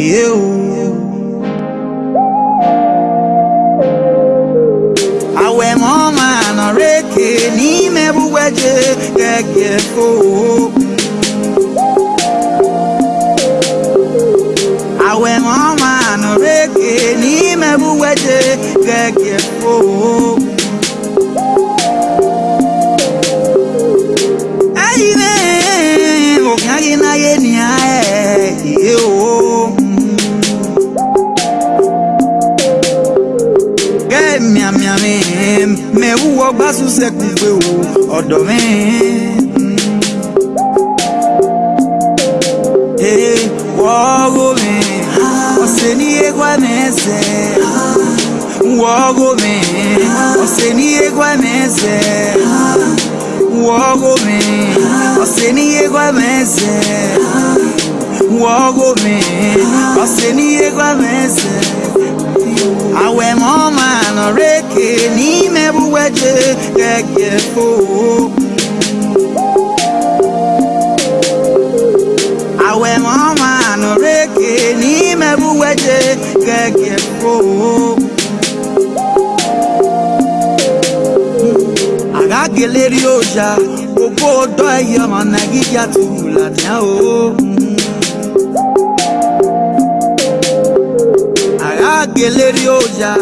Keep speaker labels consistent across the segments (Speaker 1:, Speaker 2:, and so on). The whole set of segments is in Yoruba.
Speaker 1: you.
Speaker 2: I wear man mama anareke ni me I wear kekefo man mama anareke ni me mebuweje kekefo wọgbà sùsẹ̀ kù pé o ọ̀dọ̀ mi. wọ́ọ́gò mi ọ̀sẹ̀ ní ẹgbẹ́ mẹ́sẹ̀. wọ́ọ́gò mi ọ̀sẹ̀ ní ẹgbẹ́ mẹ́sẹ̀. wọ́ọ́gò mi ọ̀sẹ̀ ní ẹgbẹ́ mẹ́sẹ̀. wọ́ọ́gò mi ọ̀sẹ̀ ní ẹgbẹ́ mẹ́sẹ̀. àwẹ̀ mọ́ màá nà rẹ́ ke ni me buweje gẹ́gẹ́ fo. Àwẹ̀ wọn máa nù rékè ní me buweje gẹ́gẹ́ fo. Àgàgélé rí ọjà, gbogbo ọdọ ẹ̀yọ́ ọmọ Nàìjíríà tó wù làdá o. Àgàgélé rí ọjà.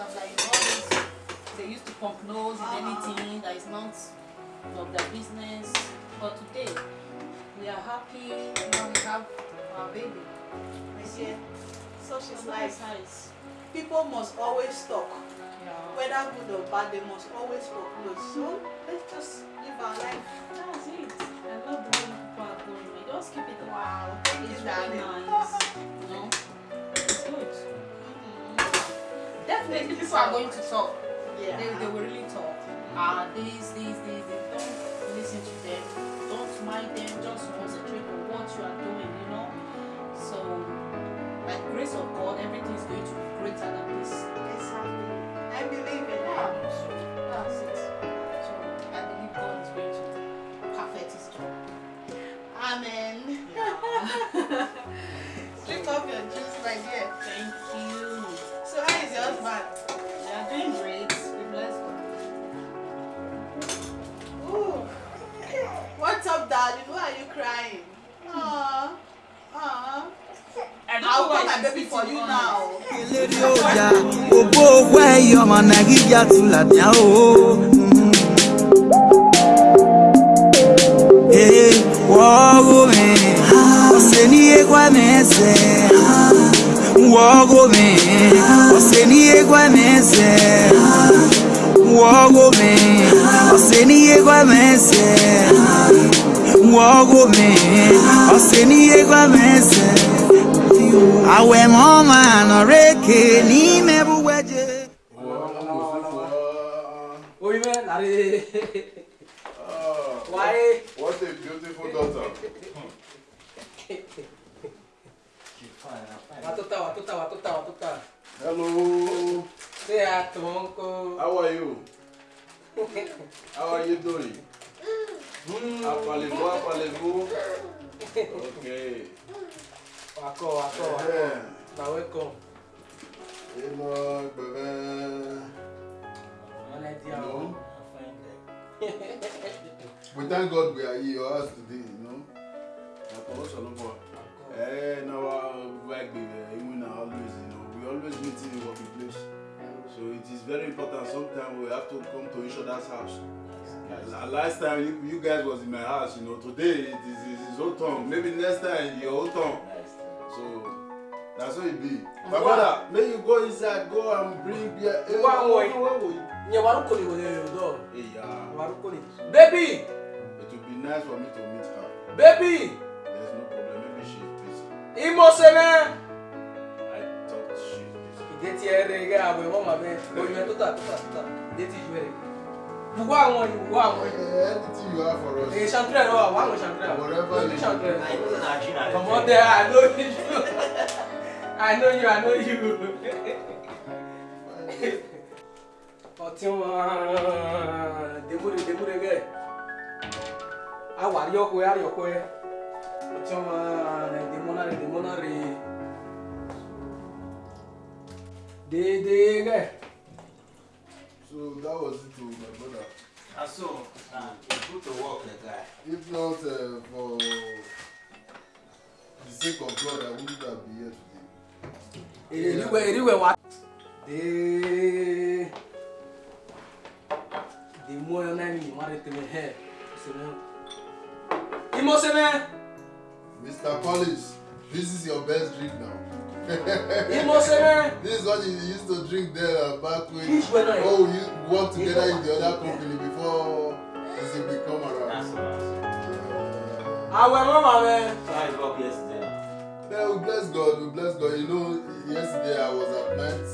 Speaker 2: blah blah. They used to pump
Speaker 1: nose in anything
Speaker 2: that is not of their business. But today, we are happy. Now we have our baby. Yeah. Such is life. Nice. People must always talk. Yeah. Whether good or bad, they must always talk. No, so let's just live our life. That's it. I love the way people are going. Just keep it. Wow. it's you, really nice. definitely people are going to talk. Yeah. They, they will really talk. Ah, uh, these, these. Don't listen to them. Don't mind them. Just concentrate on what you are doing, you know? So, by the grace of God, everything is going to be greater than this. Exactly. I believe in that. Ah, that's it. So, I believe God is going to perfect his job. Amen. Yeah. Lift up your juice, my dear. Thank you. but they doing great. We bless Ooh. What's up, darling? Why are you crying? Aww. Aww. I'll call my baby for you now. Ògbó owó ẹyọ ọmọ Nàìjíríà tún làdá o. Mm. Wọ́ọ́gù Oseni ní egwa mẹsẹ wọgọ mi ọsẹ ní egwa mẹsẹ wọgọ mi ọsẹ ní egwa mẹsẹ àwẹ̀ mọ́ máa nà rékè ní mẹ́bù wẹ́jẹ. oyinbẹ lare waye.
Speaker 3: what a beautiful daughter. Watuta, watuta, watuta, watuta.
Speaker 1: Hello.
Speaker 3: Say hi to uncle. How are you? How are you doing? Mm. Apalevo,
Speaker 2: apalevo. Okay. Wako, wako, wako.
Speaker 1: Na
Speaker 4: welcome. Hello, bebe. No. we thank God we are here us today, you know. Ọ̀pọ̀ ọ̀sọ̀ ló bọ̀. Ẹ náà wá gbàgbé ẹ̀ ìwé náà always always meeting in working place. So it is very important. Sometimes we have to come to each other's house. last time you, you guys was in my house, you know. Today it is his own tongue. Maybe next time your own tongue. So that's how it be. My brother, may you go inside, go and bring beer. Hey, eh, where were you? Yeah, warukoni was your door. Eh, yeah. Warukoni. Baby. It would be nice for me to meet her. Baby. There's no problem.
Speaker 3: Maybe she's busy. Imo semen deti ẹrẹ gẹ àwẹ wọn ma bẹ oyinẹ tó ta ta ta deti ju ẹrẹ
Speaker 4: bugu àwọn yìí bugu àwọn yìí. ẹ titi yóò wá fọ̀rọ̀ sí. ṣantirẹ lọ wà wà àwọn ṣantirẹ
Speaker 3: wà lórí ṣantirẹ lọ. ọmọ tẹ I know you I know you I know you. ọtí wọn debure debure gẹ awari ọkọ yari ọkọ yẹ ọtí wọn demona demona rèé
Speaker 4: déédéé rẹ̀. so that was it o my brother. na ah, so na e good to work the guy. if not uh, for the sake of God I wouldn't have been here today. èrè ìlúwẹ̀ ìrìwẹ̀ wa.
Speaker 3: déédéé.
Speaker 4: the more you know me, what it can help. Imo Seme! Mr. Collins, this is your best drink now. you this is what you used to drink there uh, back when oh you work together in the other company before this thing become around. awẹ mama mẹ. try work yesterday. Yeah, we bless God, we bless God. You know, yesterday I was at night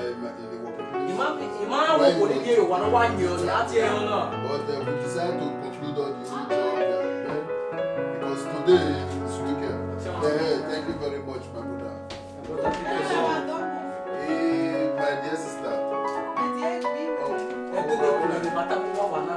Speaker 4: um, in the work place. Ìmọ̀ àwọn kò ní dé ìwà náà wá yàn ọ́ láti ẹ̀hún náà. But uh, we decided to conclude all this job that we because today is weekend. Yeah, thank you very much. My dear sister. My dear, oh,
Speaker 3: oh, oh,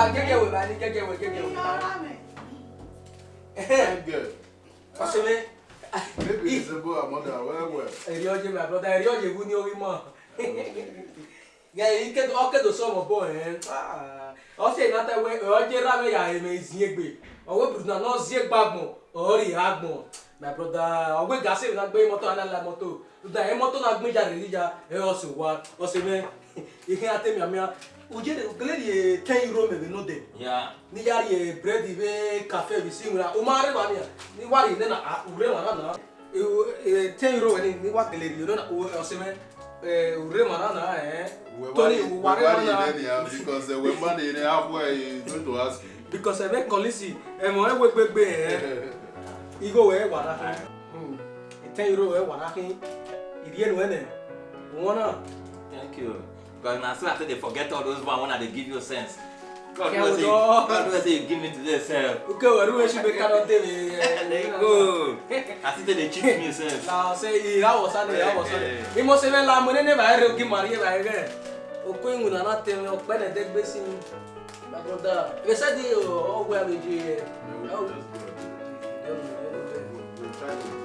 Speaker 3: wa gẹ́gẹ́ wẹ̀ bá ní gẹ́gẹ́ wẹ̀ gẹ́gẹ́ wẹ̀. Ọ̀sẹ̀mẹ́. Maybe it's about our mother well well. Èrè ọjẹ́ my brother, èrè ọjẹ́ ìbú ní orí mọ̀. Gẹ̀yìn kẹ́tọ̀ ọ́kẹ́tọ̀ sọ̀rọ̀ bọ̀ ah, ẹ̀. Ọ̀sẹ̀ ìnáta wẹ̀ ọjẹ́ rámẹ̀ yà èmẹ̀ ìzìyẹ́gbè. Ọ̀wẹ́ bùrùnà náà zíẹ́ gbàgbọ̀n, ọ̀rì àgbọ̀n. My brother, ọ̀gbẹ́ gàṣẹ́ ìrìnà gbé mọ́tò àlàlà mọ́tò. Dùdà ẹ̀ mọ́tò náà gbé jáde níjà ẹ̀ ọ̀sẹ̀ wa. Ọ̀sẹ̀ mẹ́, ìhìn àtẹ̀míàmíà ojede okele ye ten euro mɛ bɛ n'o dɛ ni yari ye bread bɛ kafe bɛ sin wula o ma yɛrɛ b'a ni yan ni wari ne na a wure ma n'a nana e, e, ten euro wɛni ni wa kele ye ne na o e, sɛbɛn wure ma n'a nana yɛ tɔni wari ma
Speaker 4: nana because wɛ ma de ye ne y'a fɔ ye don't to ask me. because ɛbɛ kɔlisi ɛmɔ ɛwɛ gbɛgbɛ yɛ
Speaker 3: igo wɛ wara hmm. ten euro wɛ wara kin ìdíyẹ nu wɛ nɛ wọn thank you. Because now so after they forget all those one, when they give you sense. God knows it. God knows it. Give me to yourself. Okay, well, we should be cannot tell me. There go. I think they cheat me yourself. Now say, how was that? How was that? He must even lie. Money never heard of give money ever again. Okay, you not tell me. Okay, then take this My brother, oh, oh, oh, we said the oh where we do here. No, just go. We'll try to.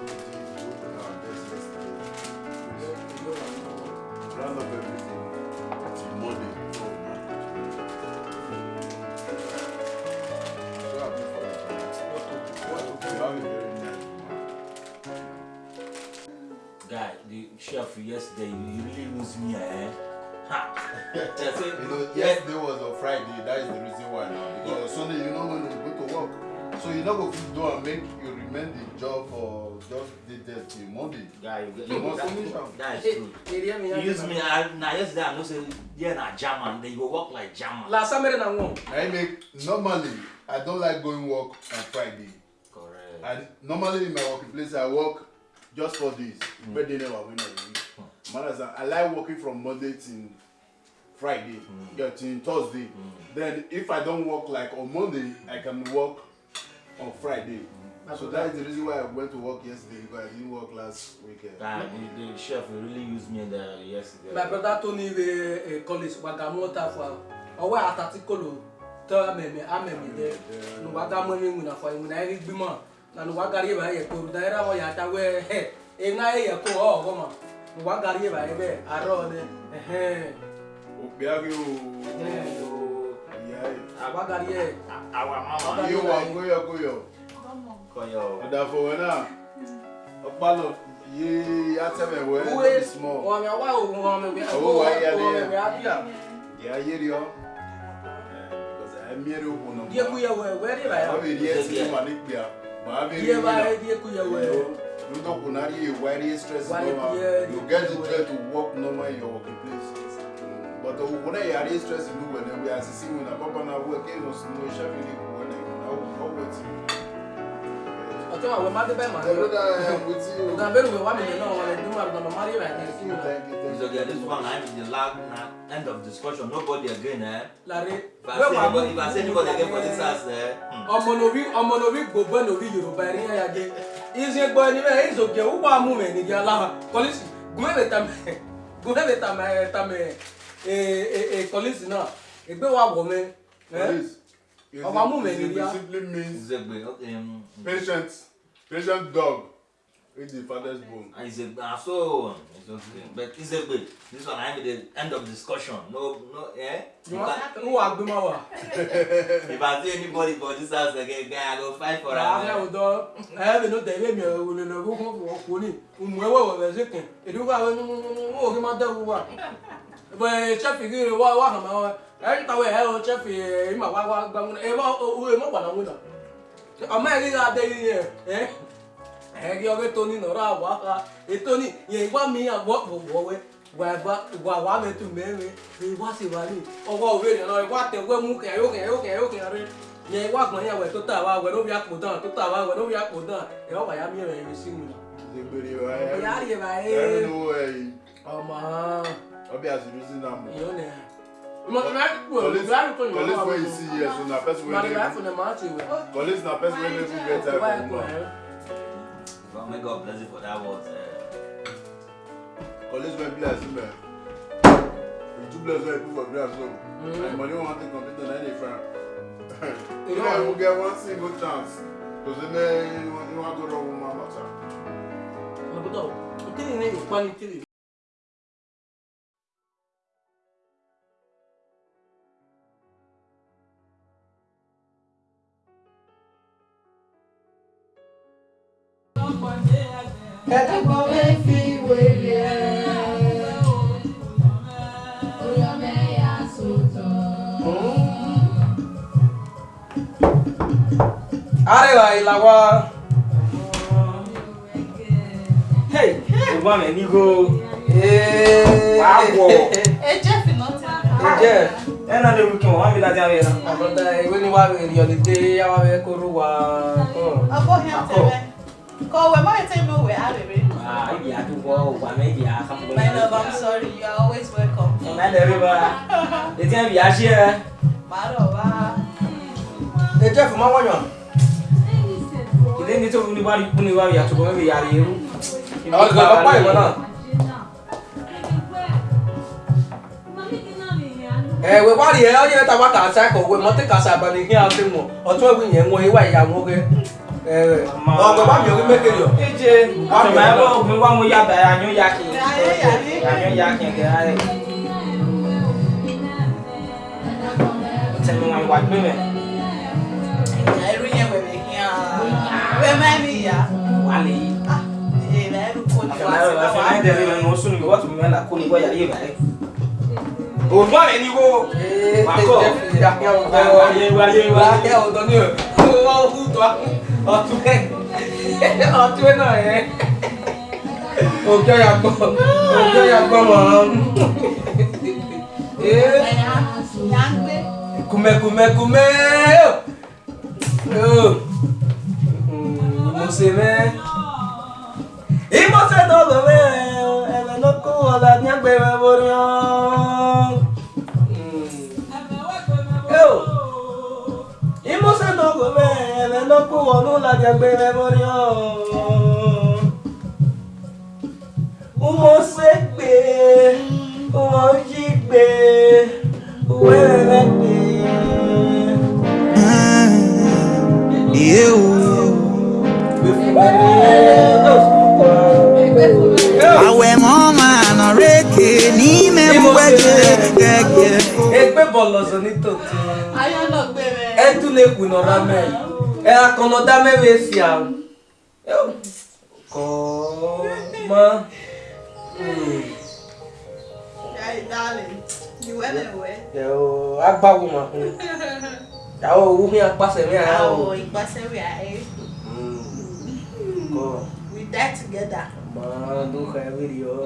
Speaker 4: Round up everything. Chef, yesterday you really lose me, eh? Ha! say, you know, yesterday was on Friday, that is the reason why now. Because yeah. Sunday you know when go to work. So you not go to do and make you remain the job for just the day, the Monday. Yeah, you, you, you must finish am. That is true.
Speaker 3: Hey, you You use me I,
Speaker 4: yesterday I know say yeah na German, then you go work like German. Last time na won. I make normally I don't like going work on Friday. Correct. And normally in my working place I work just four days mm. they never win on week mm. understand i like working from monday till friday mm. yeah, till thursday mm. then if i don work like on monday mm. i can work on friday. Mm. so that is the reason why I went to work yesterday because I didn't work last weekend. Ah, the, the chef really used me there yesterday. My brother
Speaker 3: told me we uh, college wagamota for hmm. ọwọ́ àtàtìkọlò tọ́ mẹ̀mẹ̀ á mẹ̀mẹ̀ dẹ́ nùgbàgàmọ́ ní ìwúnà fún ìwúnà ẹ̀rí gbímọ̀ nanu wagari ye ba ye koru dayira mo yata we he e na ye ko o go ma nu wagari ye ba ye be aro de ehe
Speaker 4: o gbe ari o awagari ye awa mama yo wa goyo goyo koyo adafo we na opalo ye ateme we we small
Speaker 3: o mi wa o mo mi be o wa ya de
Speaker 4: ya yeri o because i mere o no die ku ye we we de ba ya o be die si ma ni pia You don't kuna really worry stress normal. You get to try to work normal in your workplace. But when you are stressed, you when we are seeing when a papa now work in us no when I work with Ọ̀tọ́mà wẹ̀ máa dé bẹ́ẹ̀ màá lọ. Ọ̀gá bẹ́ẹ̀ wẹ̀ wá mi lè náà wọn lè dúró àgbà màmá rí rà ní ìsìn rẹ̀. Mr. Odia, this one na the last na end of discussion, nobody again eh. Lare, wẹ́ẹ̀ wà mú. If I say anybody again for this house eh.
Speaker 3: Hmm. Ọmọ n'orí ọmọ n'orí gbogbo n'orí Yorùbá ẹ̀rí ẹ̀yà gé. Ìṣe gbọ́ ẹni bẹ́ẹ̀ ìṣe òkè wúwo àmú mẹ́ ní ìyá lára. Kọ́lísì gúnmẹ́bẹ̀ tamẹ́ gúnmẹ́bẹ̀ tamẹ́ tamẹ́ kọ́lísì náà ìgbéwàá wọ̀ mẹ́.
Speaker 4: Kọ́lísì
Speaker 1: ọmọ amúmẹ̀lẹ́ríà. it
Speaker 4: simply means um, patient patient dog. It's the father's bone. And it's a uh, so it's okay. Mm. But it's a bit. This one I'm mean the end of discussion. No no eh? You are Gumawa.
Speaker 3: If I see anybody for this house again, guy, I go fight for him. I will do. I have no time. I will no go for Kuni. Umwewa was it? It will go to my dog. But Chappie, what what am I? Every time I have Chappie, I'm a wawa. I'm a wawa. I'm a wawa. I'm a wawa. I'm a wawa. gị toni nọrọ agwa ha etoni ya ịgwa m ihe agwa metụ mgbe na ịgwa siwari ọgwa oweri na ịgwa tegwe m ya ụka ya ụka ya ya ya gwa ya wee tụta awa tụta awa obi ya ya
Speaker 4: So may God bless you for that word. Eh? College may bless you, man. You do bless when you put for grass, so. And mm-hmm. money won't take complete on any friend. You know, I will get one single chance. Because then eh, you want
Speaker 1: to go wrong with my matter. No, but no. Okay, you need to quality. kẹ̀kẹ́ ilawa. Hey, fi wèrè ẹ̀.
Speaker 3: Arẹwà ìlàwà. Hey, ẹ̀gbọ́n mi ní ko.
Speaker 2: Wàáwọ̀. Ẹjẹ́ fìlọ́ ti àkàrà. Ẹjẹ́
Speaker 3: ẹ̀nà lè rú kí wọ́n wá mi láti àwẹ̀ náà. Àbọ̀dá ìwé ni wàá rìn ìrìn ọ̀lẹ́dẹ́ yá Oh, fẹ́ kóró wa.
Speaker 2: Ọgbọ́n yẹn tẹ̀lé. Call ah, you my time away, I'll be
Speaker 3: Ah, maybe I do go, but maybe I come My love,
Speaker 2: I'm sorry, You are always welcome. Command
Speaker 3: everybody. The time you are here.
Speaker 2: Marova.
Speaker 3: Eh, the time for my one.
Speaker 2: You
Speaker 3: didn't need to anybody, anybody, you are to go, maybe you are you. I'll go, why, why not?
Speaker 1: ewe gbari ya onye nta
Speaker 3: nwata asa ka owe mọtị kasa abalị ihe asị mụ ọtụ egwu nye nwe iwa ya nwoke ọgbọgba mi ò rí mékèrè ọ. ìje àtùmọ̀ ẹ ló mi wá mo yá bẹ̀rẹ̀ àyún ya kì í àyún ya kì í gẹ̀rẹ́ rẹ̀. o tẹ̀ mi wọn ìwà gbé mẹ́.
Speaker 1: ìjà irú yẹn wẹ̀rẹ̀ kí á wẹ́mẹ́
Speaker 2: ni ìyá. wà á lè yí. ìyá ẹ̀rù kò ní wá sí báwa. àfẹnayẹ
Speaker 3: dẹrẹ mi ni wọn sún mi wọ́n tún mi mẹ́la kó ní wọ́yà yé bàrẹ́.
Speaker 2: òògùn àlẹ́ ni wo. wà á
Speaker 3: kọ́ wà á yẹ wà á yẹ wà á yẹ ọ̀dọ́ ni o ọ̀túnwé ọ̀túnwé náà yẹn òkè ọ̀yàgbọ́
Speaker 2: òkè ọ̀yàgbọ́ mọ̀ ọ́n.
Speaker 3: kùmẹ̀kùmẹ̀kùmẹ̀ mo ṣe mẹ́. ìmọ̀sẹ̀ tó lọ bẹ́ẹ̀ ẹ̀ lọ́kùn ọ̀la ní agbẹ̀rẹ̀ wọ́n rán. ló kó wọnú làjàgbé rẹ mọ́rí ọ́ mo ṣe gbé
Speaker 2: mo jí gbé wẹ́rẹ́ gbé.
Speaker 1: Iye o. Àwẹ̀
Speaker 2: mọ́ máa nà rékè
Speaker 1: ní mẹ́múwẹ́jẹ
Speaker 2: gẹ́gẹ́. Ẹgbẹ́ bọ̀ lọ́sọ̀ ní tòótọ́.
Speaker 3: Ẹ tún lè kùnà rámẹ́. Era como dame bestial. Eu. Coma. Hum.
Speaker 2: Hey, darling. You went away.
Speaker 3: Eu. Agbago, mano. Ya o wu mi apase mi ara o. Oh,
Speaker 2: ipase we are eh. Mm. We die together. Man, do ka
Speaker 3: video.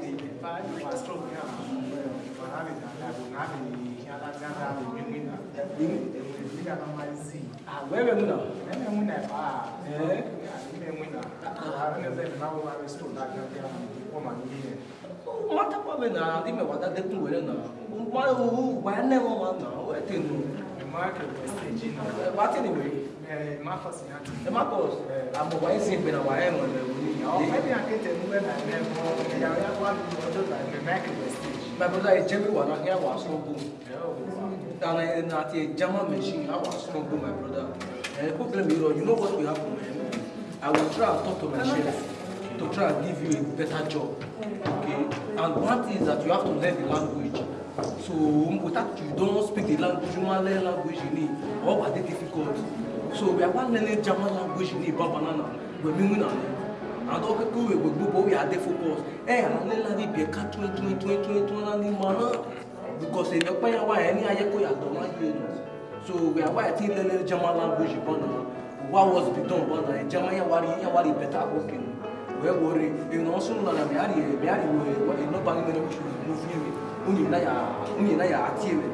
Speaker 3: the value was strong here for having that I would have in Canada with the winner. The winner of my sea.
Speaker 4: Ah, where am I now? Then I'm winner. Ah, eh?
Speaker 3: I'm winner. I don't know if now I was told that I'm the woman here. Mata kwa mena, di me wada de tu wena. Ma u wane wa na, mafasi yantu e makos ambo wa esi pe na wa eno le wuni ya o maybe
Speaker 4: i get a new na me mo ya
Speaker 3: ya wa bi o to like me make the stage my brother e jemi wa na ya wa so go da na na ti e jama machine ya wa so go my brother eh problem you know you know what will happen man i will try to talk to my chef to try and give you a better job okay and one thing is that you have to learn the language so without you don't speak the language you must learn language you need all are they difficult so we bịakwa nlele jama language na ịba banana gbemiwu na ne adọ kẹkọ wẹ we're bọ wẹ adé are there for ni Hey, I'm tún tún tún tún tún twenty twenty twenty náà because ẹ̀ pẹ́ yà wá ẹ̀ ní ayé kó yàtọ̀ má yé nù so wẹ àwa ẹ̀ tí lẹ́lẹ́ jama language bọ̀ náà wá was be done banana? náà ẹ̀ jama yà wá rí yà wá rí bẹ̀tà àkókè nù wẹ́ wọlé ìnà ọ̀sùn nana bẹ̀ àrí bẹ̀ àrí wọ ẹ̀ nọ́ba ní mẹ́rin oṣù mú fi mi ó yìn náà yà á tiẹ̀ mẹ́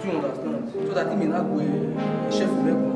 Speaker 3: tún yàn dà sí so that mi náà gbé ṣẹ́fù mẹ́kọ̀ọ́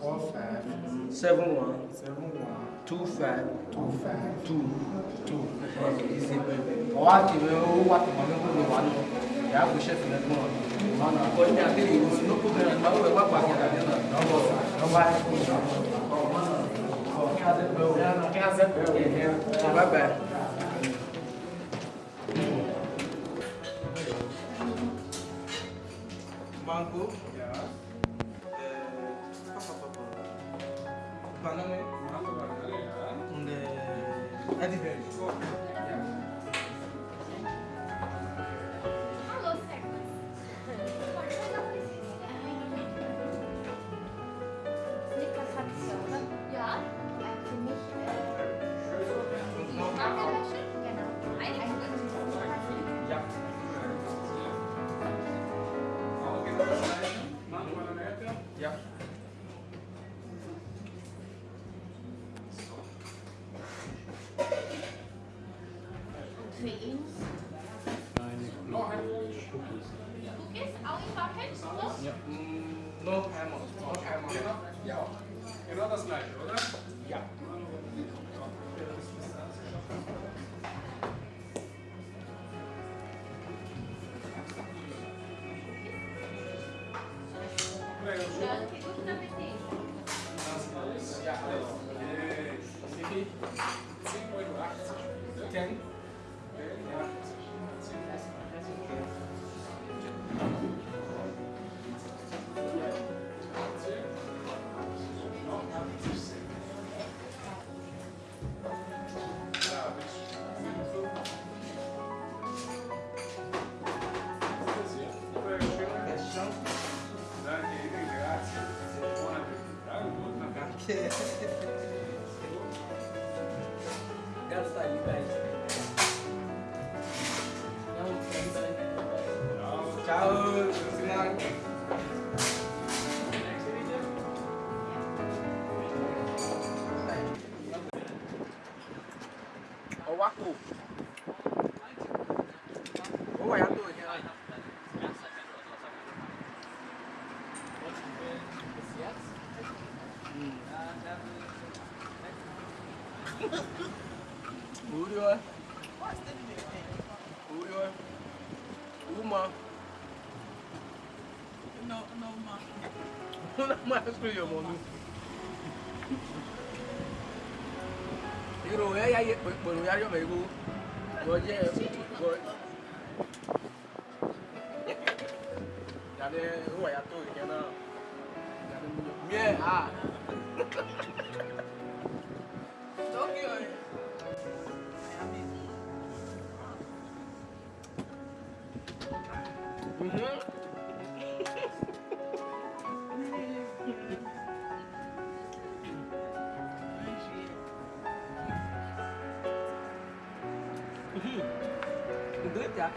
Speaker 3: four five seven one two five two two two. Okay,
Speaker 4: Mango. Yeah.
Speaker 3: 那边你说。
Speaker 2: Ciao, u
Speaker 3: a h spray your money. Èrò ẹ̀yà yẹ pẹ̀lú yáyọ̀ mẹ́gbó. Lọ jẹ́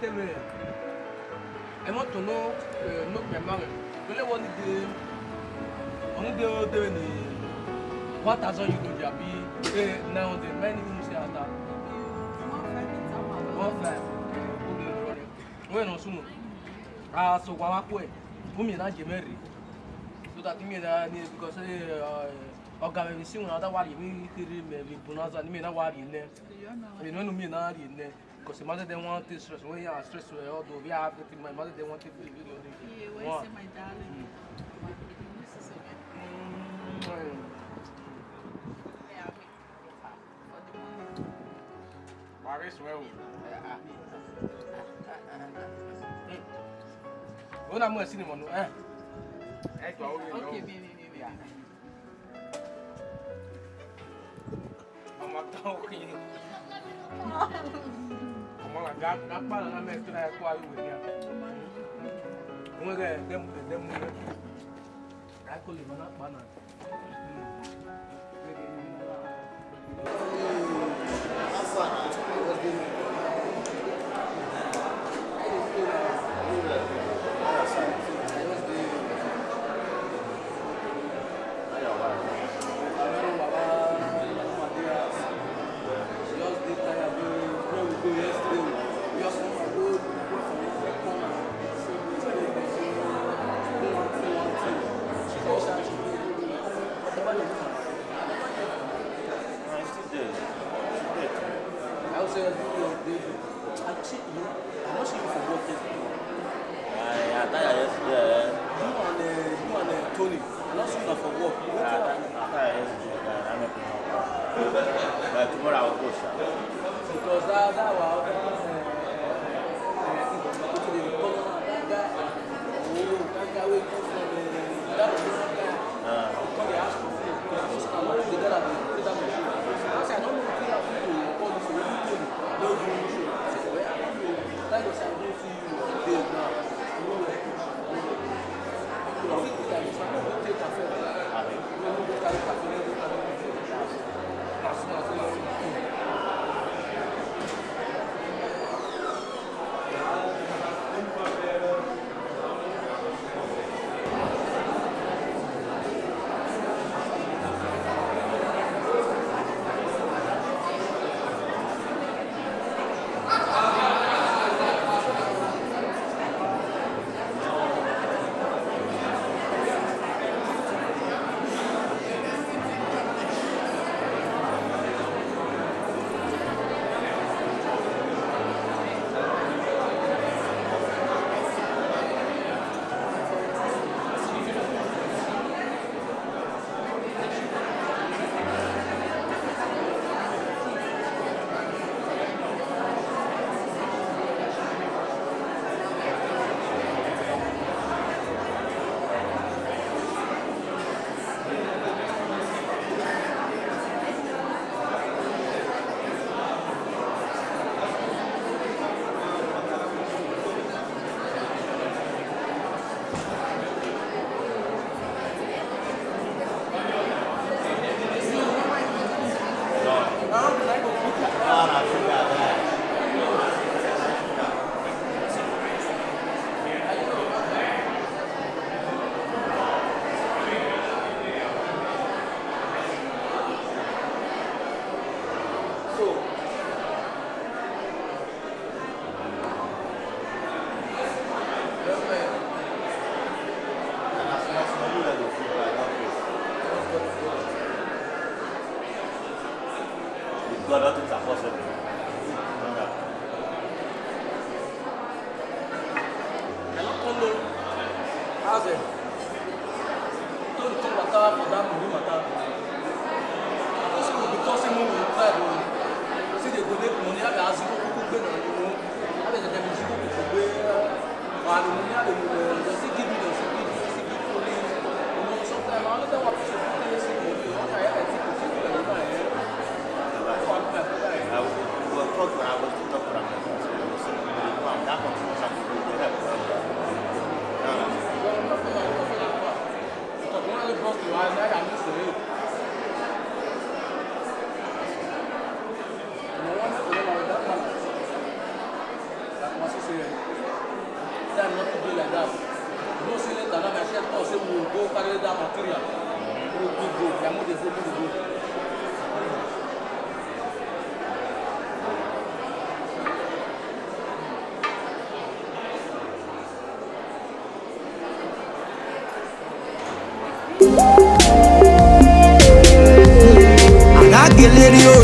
Speaker 3: tell me, I want to know, uh, not my marriage. Really want the, only the, the, the, one thousand euro there be now the many things say that. One five. When on soon, ah so kwa wakwe, umi na jemeri. So that me na ni because eh ọ̀gá mi mi sí wọn adáwárí mi kiri mi bùnà zani mi náà wárí ilẹ̀ mi náà mi náà Because mother they want this stress. When you are stressed, we all do. We are everything. My mother they want it. We Yeah, when you my darling, mm. my hmm. is well. Hmm. When I'm going to see the money, I'm not talking. gakpala na mɛ tra kɔ ayi wɛ ya ŋmɛrɛ dɛm dɛm ŋmɛ ayi kɔ le ma na kpa na.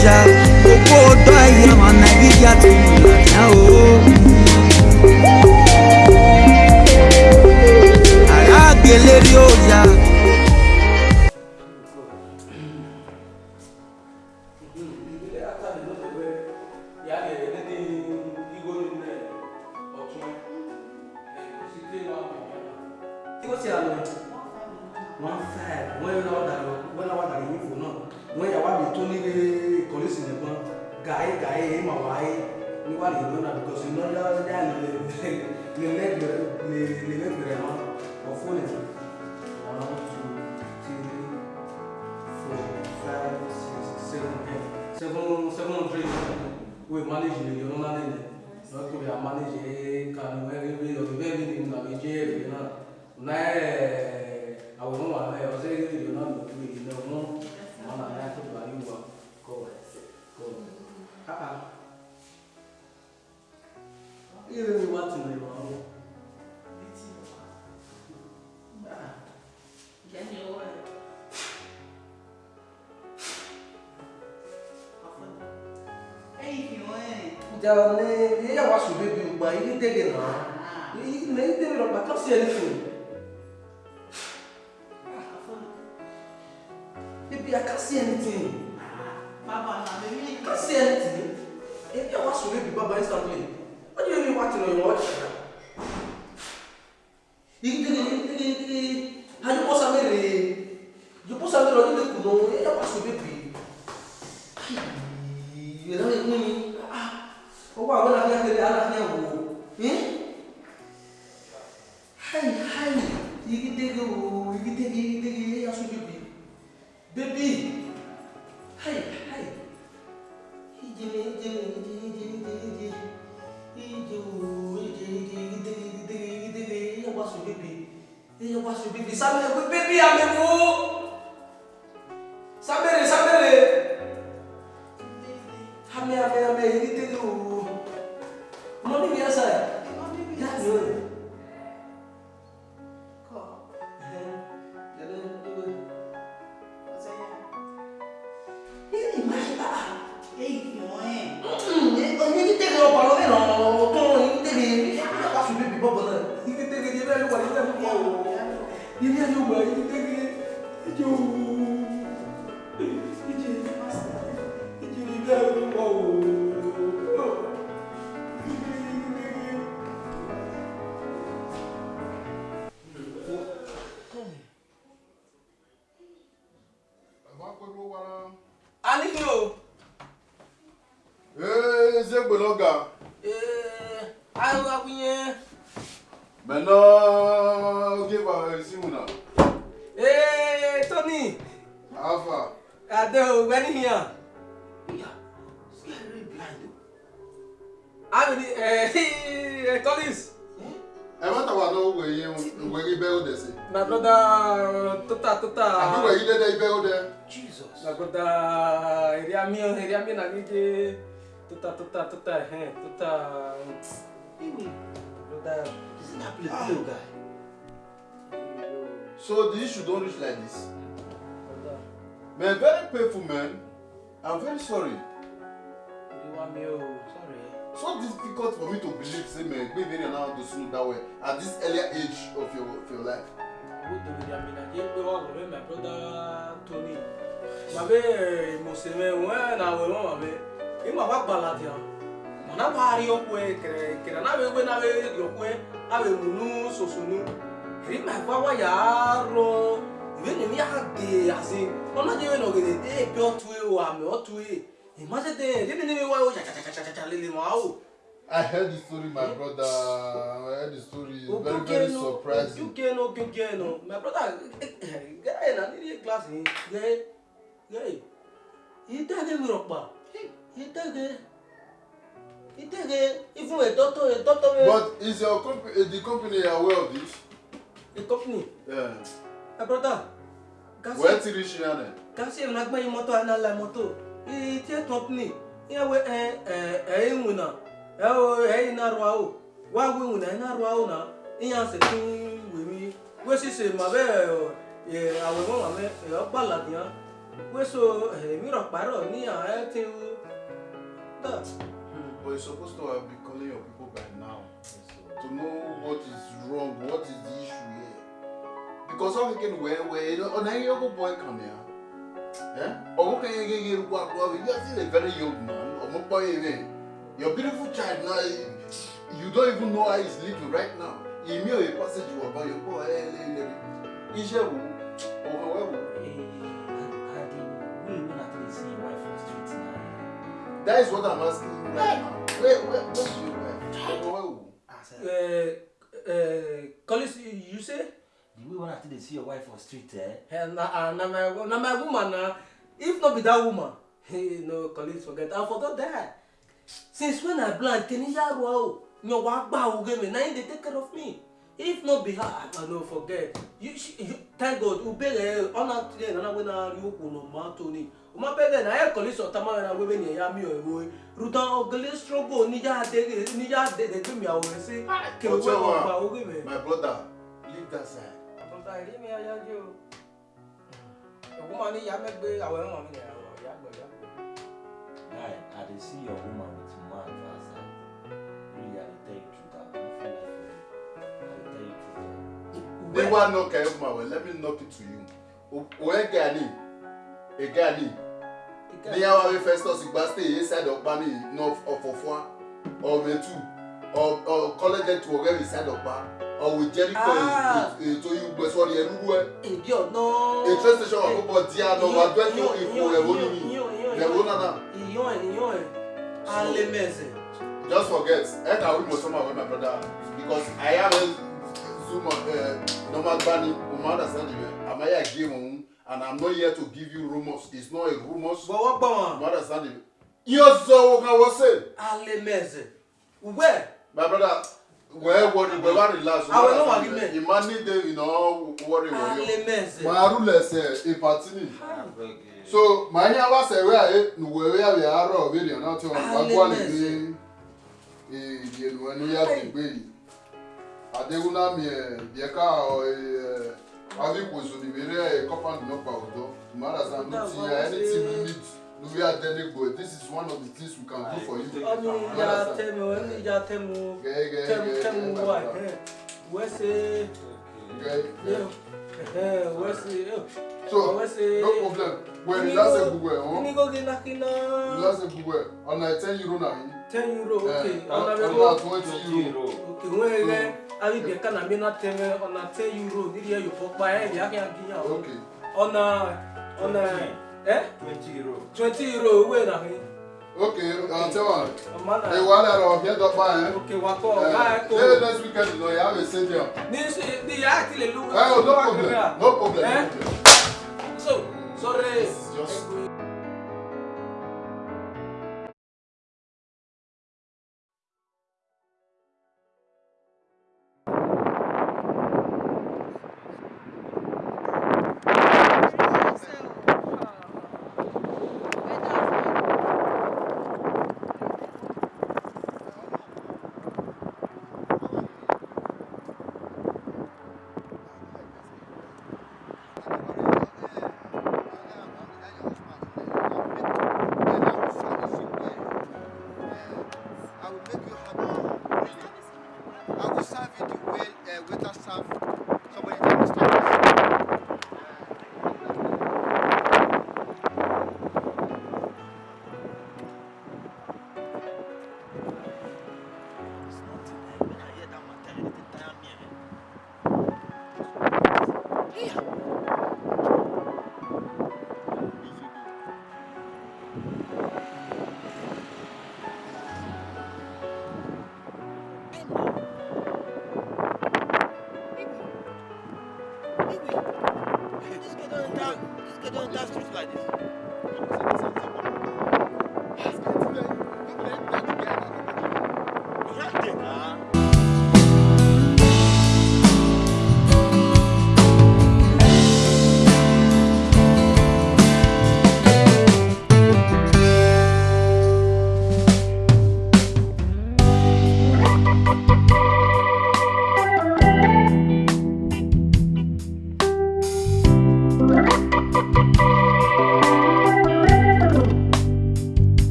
Speaker 2: kuonyesha, uko doa ya managia tu
Speaker 3: 7, 7, 7 hundred wey manage the regional level donc we are manage kanu every way of the very thing na we je regional na àwòrán wà náà ọsẹ eré regional ló fi èyí náà mú wọn náà náà tó bá yíwá kọ kọ. Ilé ni wá ti rìn Jawabnya, dia yang masuk di rumah ini dia kena. Ini ini dia bilang bakal si Elifin.
Speaker 2: Baby, I can't see anything. Baba, I can't see anything. Baby, I was with Baba
Speaker 3: instantly. What do you mean watching on your watch? You put something you put something on the kuno, I was with baby. You know what I mean? وبعض الأخلاق اللي
Speaker 2: أعرف نعمله Hai, hai, iki tege, iki tege, iki tege, yang sudah baby, baby, hai, hai, ini ijin, ini ijin, ini ijin,
Speaker 3: ini ijin, ini tege, ini tege, iki tege, ya basu baby, ya basu baby, sambil baby ambil bu, sambil
Speaker 4: so difficult for me to believe say me gbebere na how to
Speaker 3: sunu that way at this earlier age of your of your life. owó tòun ni àmì nàìjíríà gbé wá wọ̀rẹ́ my brother tony màbẹ mọ̀sẹ̀mẹ̀ wọ́n na wẹ̀ wọ́n màbẹ ìmọ̀ àbá gbàlà dìá mọ̀nà bá a rí ọkọ ẹ kẹrẹ kẹrẹ náà wẹ́gbẹ́ náà wẹ́ yọkọ ẹ náà wẹ́ múnú sòsònú èyí mà fà wá yà á rọ ìwé nìyí á dé àṣẹ ọ̀nà jẹ́wé nà ògèdè dé
Speaker 4: èpè ọ̀tún ẹ̀ wà mẹ́ ọ̀tún ẹ̀. I heard the story, my yeah. brother. I heard the story. It's very, very surprising. You can no, you can no. My brother, eh, eh, guy, na nini class ni? Guy, guy. He take me rock bar. he take. He take. Even a doctor, a doctor. But is your company, the company aware of this? The company. Yeah.
Speaker 3: My brother. Where did you reach here? Kasi, nagma na la moto itie tɔmpini iye we ɛ ɛ ɛyi ŋuna ɛwo ɛyi narɔ awo wa we ŋuna ɛyi narɔ na iya se tún wèmí we ma bɛ ɛ awɛ mɔ ma mɛ ɛ ɔgba ladiya we
Speaker 4: but you supposed to be calling your people by now to know what is wrong what is the issue here because all we can wear wear ọ̀nà ẹ̀yọ́kọ̀ boy come here ọmụkenye gị ihe erukwa abụọ you are still a very young man your beautiful child Now you don't even know how he is living right now imi oye passage wọ bọ yọkọ ẹlẹlẹ iṣẹ wo ọmọ wẹ wo. Eh, that is what i'm asking you right now where where
Speaker 1: where is
Speaker 3: your wife Uh, uh, Collis, you say? the way when i dey see your wife for street eh. Hell, na uh, na my na my woman na if no be that woman hey, no colleagues forget i for don since when i blind kenija ruwa o yan wa gba oge mi na him dey take care of me if no be her i no forget you, she, you thank god ubere ọna tire nana wey na yoko na oh, ma toni uma bere eh? na air eh, colleagues ọtama na wey oh, eh, oh, ni ẹya mi ọwọ rutan ogele strogo nija
Speaker 4: dege nija dege mi awọ ẹsẹ kewe ọgba oge mi. my brother leave that side
Speaker 3: ta ìrí mi ayájú o èwo ní ìyá mẹ́gbẹ́ àwọn ẹ̀wọ̀n mi nìyàwó ìyá gbọ̀ ìyá gbọ̀. guy i dey see your woman with man for outside
Speaker 4: really i dey tell you truth i don feel like you i dey tell you truth. dey wan knock your woman well let me knock it to you oye gani e gani ní yàrá wey Festus gba stay inside ọ̀pá mi north of ọ̀fọ̀fọ̀ ọ̀rẹ́tù or or college to ọ̀rẹ́ mi side ọ̀pá ọ̀wọ̀ jẹ́ríkọ̀ ètò ìgbẹ́ sọ́ọ́ni ẹnu wẹ́. èdè ọ̀nà. a train station àkókò di àná wà bẹ́ẹ̀ tó ìfò ẹ̀wọ́ ni ẹ̀wọ́ nana. ìyàn ẹ̀ ìyàn ẹ̀ á lé just forget ẹ kà wí mo sọ ma wẹ my brother because i am Zuma. zoom of uh, normal gbani o ma understand eh? me amaya game ohun and i'm not here to give you rumours it's not a rumours. bọ̀wọ̀ gbọ̀wọ̀n. o ma understand me. yóò sọ wo kan wọ́n sè. á lé mẹ́sẹ̀ my brother wẹ́ẹ́ wọrí wẹ́ẹ́ wá relax. àwọn ẹ̀rọ wà ní mẹ́. ìmá ní de iná wọrí wọrí. màá rú lẹ̀sẹ̀ ìpàtínì. so màá yẹ wá sẹ̀wé àyè nùwẹ̀ wẹ́ àwẹ̀ àárọ̀ òbèrè náà tí wọ́n bá gbọ́ lè ní èdè ènìyàn ní yá ti gbé yìí. àdéhùnámì ẹ̀ yẹ ká ọ̀ ẹ̀ àbí kòsùn ìbéèrè kọ́pà nínú pa ọ̀dọ́. ìmọ̀ àdàsán ti ẹni tí mi eh, eh, eh, ní tù we are this is one of the things we can do for you. Ọ̀nì ìyá tẹ̀mù ọ̀nì ìyá tẹ̀mù tẹ̀mù wà wẹ́sẹ̀
Speaker 3: wẹ́sẹ̀ so no problem wẹ́n lásẹ̀ gbogbo ẹ̀ wọ́n lásẹ̀ gbogbo ẹ̀ ọ̀nà ten euro náà yìí. ten euro ok ọ̀nà bẹ́ẹ̀ bọ́ ọ̀nà twenty euro ok wọ́n yẹ kẹ́ alibẹ̀ kánà mi náà tẹ̀mẹ̀ ọ̀nà ten euro nídìí ẹ̀ yòókù pa ẹ̀ yà kí n kí n yà ọ̀nà ọ̀nà. Eh?
Speaker 4: euro. 20 euro owó na he. Okay, I'll tell you.
Speaker 3: The one that I'll
Speaker 4: get up by. Okay, what for? Uh, Maybe next weekend, you you have a senior.
Speaker 3: No
Speaker 1: problem. No problem. Eh? So, sorry. Just.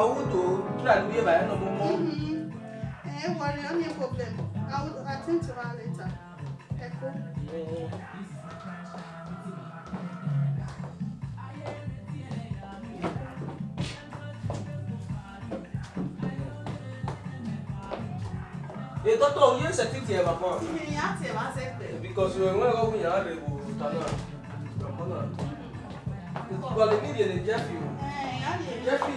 Speaker 3: I want to try to be by no more.
Speaker 2: Mm-hmm. Eh, well, any problem. I will attend to her later. Echo.
Speaker 3: ètò tó ń yé ṣe títí ẹ̀ bàbá.
Speaker 2: ìyá tí ẹ bá ṣe pè.
Speaker 3: because ìwé ìwé ẹ̀kọ́ fún yàrá rẹ̀ wò ó ta náà ìgbàgbọ́ náà. ìgbàlè mídìí lè jẹ́ fi o. jẹ́ fi.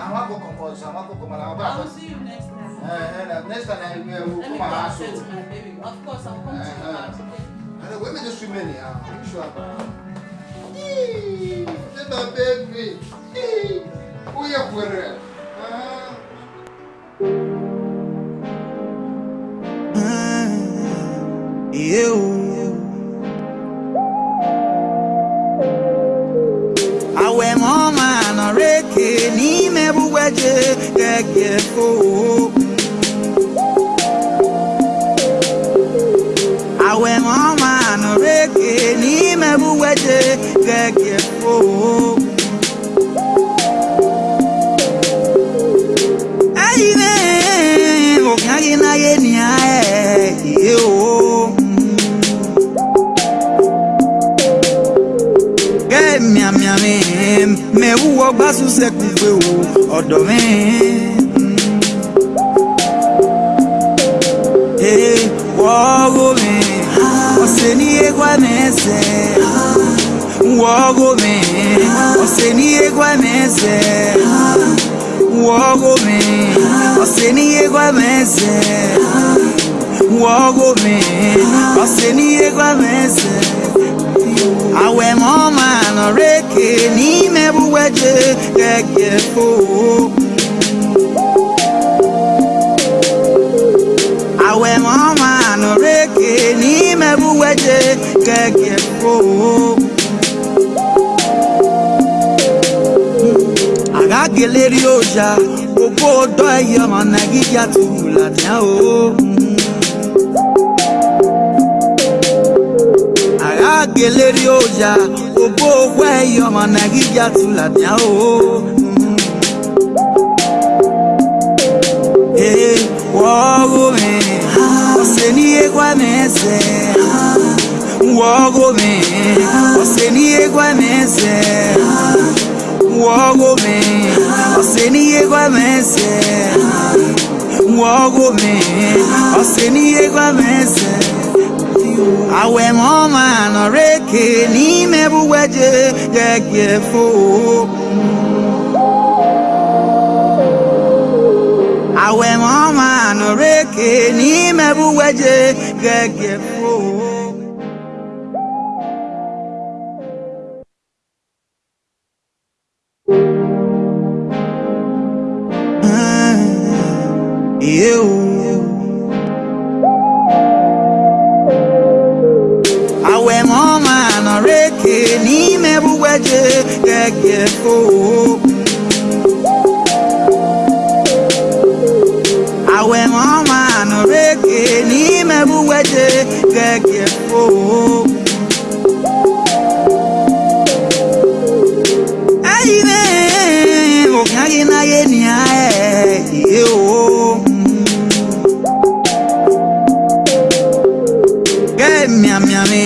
Speaker 4: àwọn akọkọ ọsàn àwọn akọkọ mọ làwọn bá a. I will
Speaker 2: see you next time. ẹ eh,
Speaker 4: ẹ eh, eh, next time ẹ ẹ wò kó let me go and set my
Speaker 2: baby of course I will come to your house okay.
Speaker 4: ẹ wẹ́n mi ti sùn mẹ́ni ah you sure about. ṣé bá bẹ́ẹ̀ gbé ó yẹ kúrẹ́.
Speaker 1: Eu
Speaker 2: muweje gẹ́gẹ́ fo. Àwẹ̀ wọn máa nù rékè ní mẹ́wúwẹ́je gẹ́gẹ́ fo. Ẹyin ní òkàgì náà yé ni a ẹ̀ yé o. Gẹ́ẹ̀ mìàmìàmì mẹ́wúwọ́ gbásùn sẹ́kùn pé o ọ̀dọ̀ mi. wọ́ọ́gò mi ọ̀sẹ̀ ní egwa mẹ́sẹ̀. wọ́ọ́gò mi ọ̀sẹ̀ ní egwa mẹ́sẹ̀. wọ́ọ́gò mi ọ̀sẹ̀ ní egwa mẹ́sẹ̀. wọ́ọ́gò mi ọ̀sẹ̀ ní egwa mẹ́sẹ̀. àwẹ̀ mọ́ màá nọ rẹ́ ke ni me buweje gẹ́gẹ́ fo. Àwẹ̀ wọn máa nù rékè ní me buweje gẹ́gẹ́ fo. Agageleri ọjà gbogbo ọdọ ẹyẹ ọmọ Nàìjíríà tó wù ládàá o. E Agageleri ọjà. Whoa, where you're my Nagiga to Latia. Hey, whoa, man. Send me a guanese. Whoa, man. Send me a guanese. Wogo me, oseni egwa mese. Wogo me, oseni egwa mese. awem ọma nọrọ eke n'ime ebuweje gagefo awem ọma nọrọ eke n'ime ebuweje
Speaker 1: gagefo
Speaker 2: Mm. kó o. àwẹ̀ wọn máa nà rékè ní mẹ́bù wẹ́jẹ̀ gẹ́gẹ́ kó o. ẹ̀yin ní òkè akínáyé ní ààyè yìí o. miamiami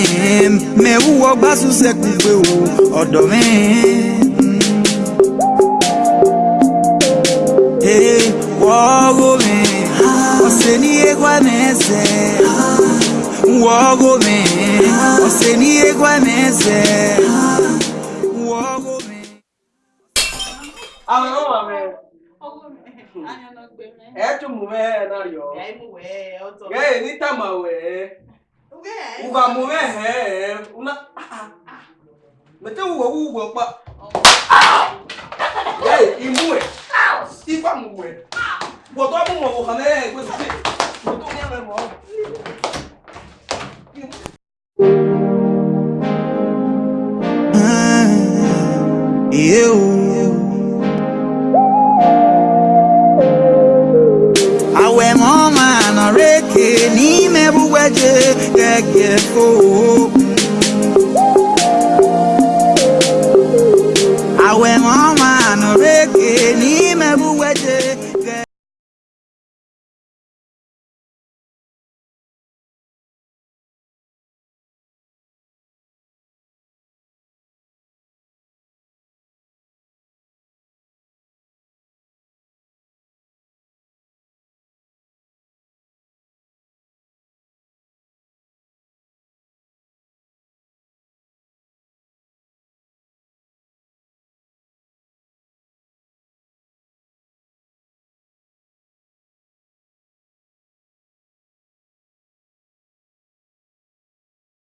Speaker 2: mewuwo gbasusekun pe o ọ̀dọ̀ mi. mese Wogome Oseni egwa mese Wogome Àwọn ọmọ mi. Ẹ
Speaker 3: tún mú mẹ́ẹ̀ náà yọ. Ẹ
Speaker 2: mú wẹ́ẹ̀ ọ̀tọ̀. Gẹ́ẹ̀ ní
Speaker 3: tàmà wẹ́ẹ̀.
Speaker 2: Uva mú mẹ́ẹ̀ una.
Speaker 3: Mẹ̀tẹ́ wùwọ̀ wùwọ̀ pa. Gẹ́ẹ̀ imú ẹ̀. Ifá mú wẹ̀. Wọ̀tọ́ mú wọ̀ wọ̀ hàn ẹ̀ gbèsè. I eu
Speaker 2: awẹ mọ máa nà rékè ní mẹrù wẹjẹ gẹ́gẹ́ kó.
Speaker 1: awẹ mọ máa nà rékè ní.